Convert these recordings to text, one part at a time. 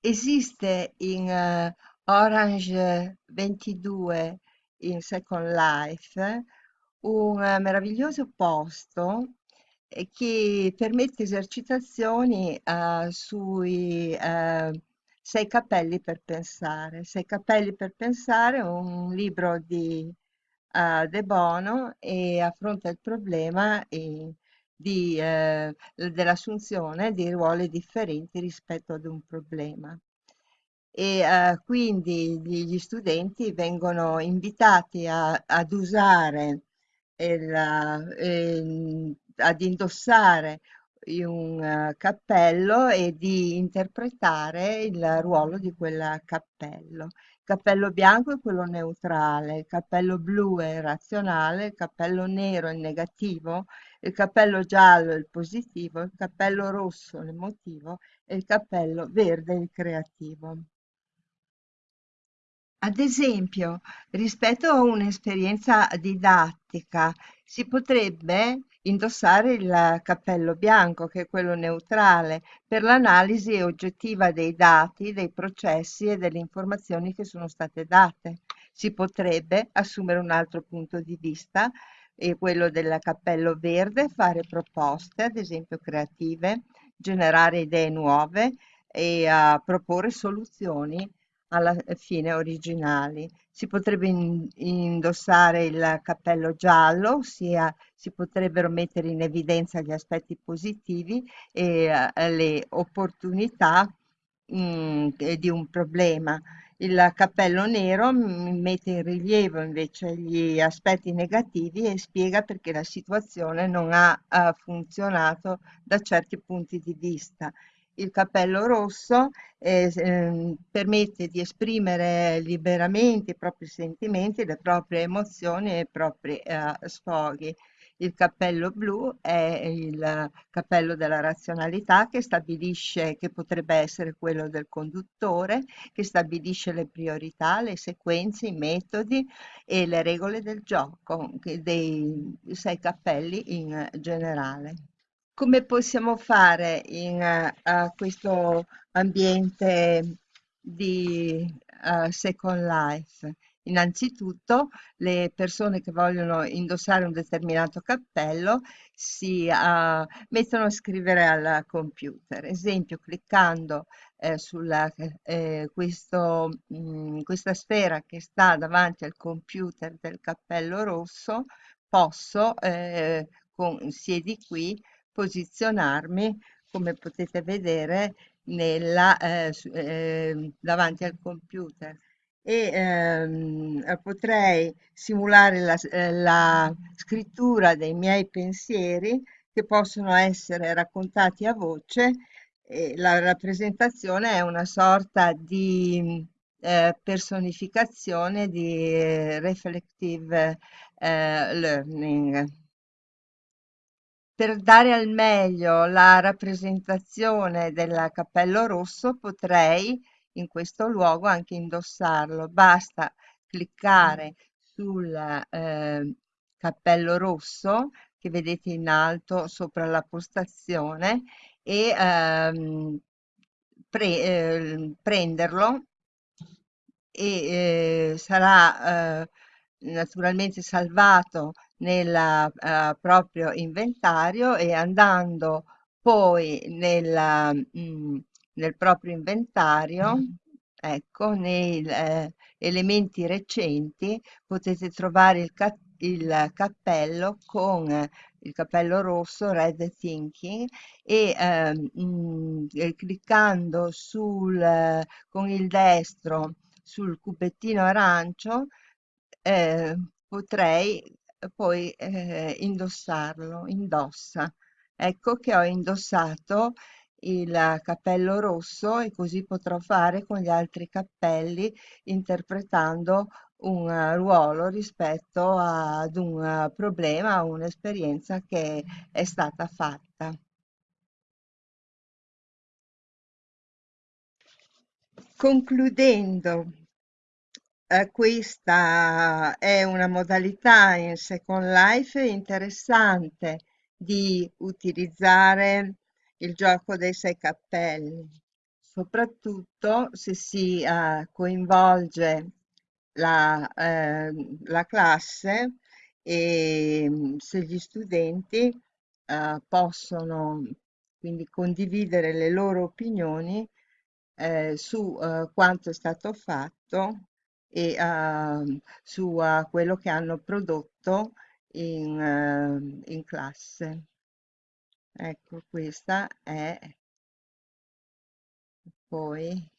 Esiste in eh, Orange 22 in Second Life un meraviglioso posto eh, che permette esercitazioni eh, sui eh, sei cappelli per pensare. Sei cappelli per pensare, un libro di eh, De Bono e affronta il problema eh, di, eh, dell'assunzione di ruoli differenti rispetto ad un problema. E eh, quindi gli, studenti vengono invitati a- ad usare il, ehm, ad indossare un eh, cappello e di interpretare il ruolo di quel cappello. Il cappello bianco è quello neutrale, il cappello blu è razionale, il cappello nero è il negativo, il cappello giallo è il positivo, il cappello rosso è l'emotivo e il cappello verde è il creativo. Ad esempio, rispetto a un'esperienza didattica, si potrebbe indossare il cappello bianco, che è quello neutrale, per l'analisi oggettiva dei dati, dei processi e delle informazioni che sono state date. Si potrebbe assumere un altro punto di vista, e quello del cappello verde, fare proposte, ad esempio creative, generare idee nuove e uh, proporre soluzioni alla fine originali. Si potrebbe in- indossare il cappello giallo, ossia si potrebbero mettere in evidenza gli aspetti positivi e eh, le opportunità mm, eh, di un problema. Il cappello nero mm, mette in rilievo invece gli aspetti negativi e spiega perché la situazione non ha, ha funzionato da certi punti di vista. Il cappello rosso eh, ehm, permette di esprimere liberamente i propri sentimenti, le proprie emozioni e i propri eh, sfoghi. Il cappello blu è il cappello della razionalità che stabilisce che potrebbe essere quello del conduttore, che stabilisce le priorità, le sequenze, i metodi e le regole del gioco dei sei cappelli in generale. Come possiamo fare in a questo ambiente di eh, Second Life? Innanzitutto, le persone che vogliono indossare un determinato cappello si eh, mettono a scrivere al computer. Esempio, cliccando eh, sulla eh, mh, questa sfera che sta davanti al computer del cappello rosso, posso eh, con siedi qui posizionarmi, come potete vedere, nella, eh, eh, davanti al computer e ehm, eh, potrei simulare la, eh, la scrittura dei miei pensieri che possono essere raccontati a voce. E la rappresentazione è una sorta di eh, personificazione di reflective eh, learning. Per dare al meglio la rappresentazione del cappello rosso potrei in questo luogo anche indossarlo. Basta cliccare sul eh, cappello rosso che vedete in alto sopra la postazione e ehm, pre- eh, prenderlo e eh, sarà eh, naturalmente salvato nel eh, proprio inventario e andando poi nella, mm, nel proprio inventario, ecco, nei eh, elementi recenti potete trovare il, ca- il cappello con il cappello rosso Red Thinking e ehm, mm, eh, cliccando sul, eh, con il destro sul cubettino arancio eh, potrei poi eh, indossarlo, indossa. Ecco che ho indossato il cappello rosso e così potrò fare con gli altri cappelli interpretando un eh, ruolo rispetto ad un eh, problema, a un'esperienza che è stata fatta. Concludendo, eh, questa è una modalità in Second Life interessante di utilizzare il gioco dei sei cappelli. soprattutto se si eh, coinvolge la, eh, la classe e mm, se gli studenti eh, possono quindi condividere le loro opinioni eh, su quanto è stato fatto e ehm, su eh, quello che hanno prodotto in, eh, in classe. Ecco, questa è poi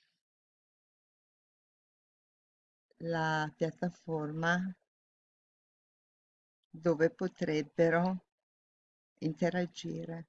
la piattaforma dove potrebbero interagire.